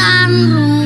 ibadah Rabiul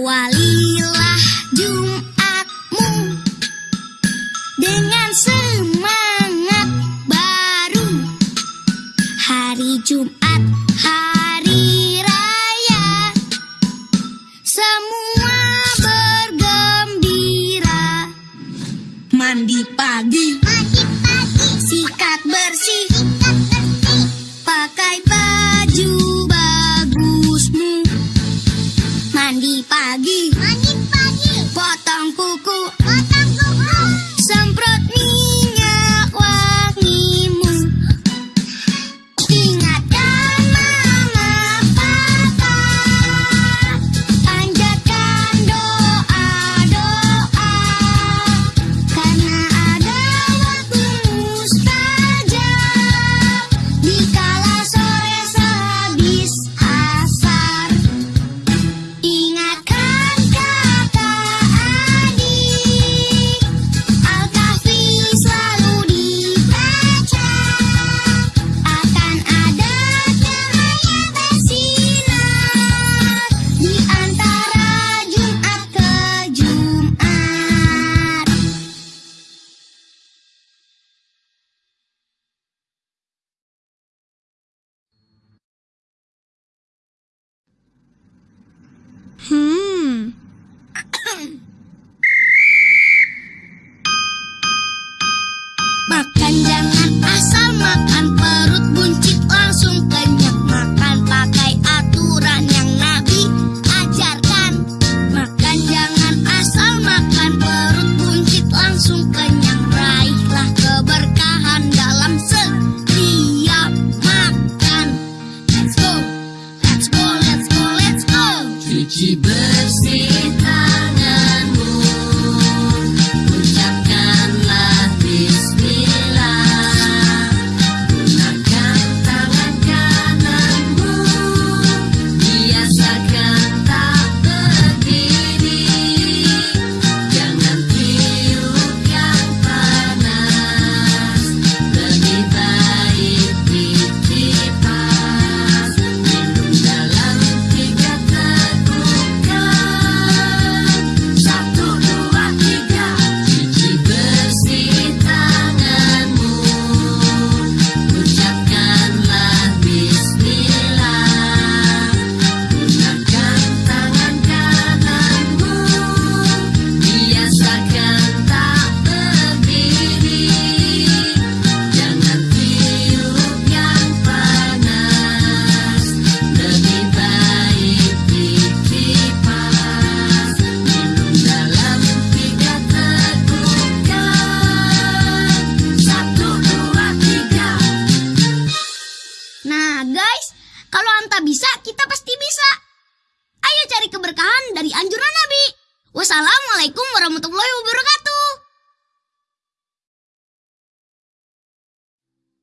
Nahual.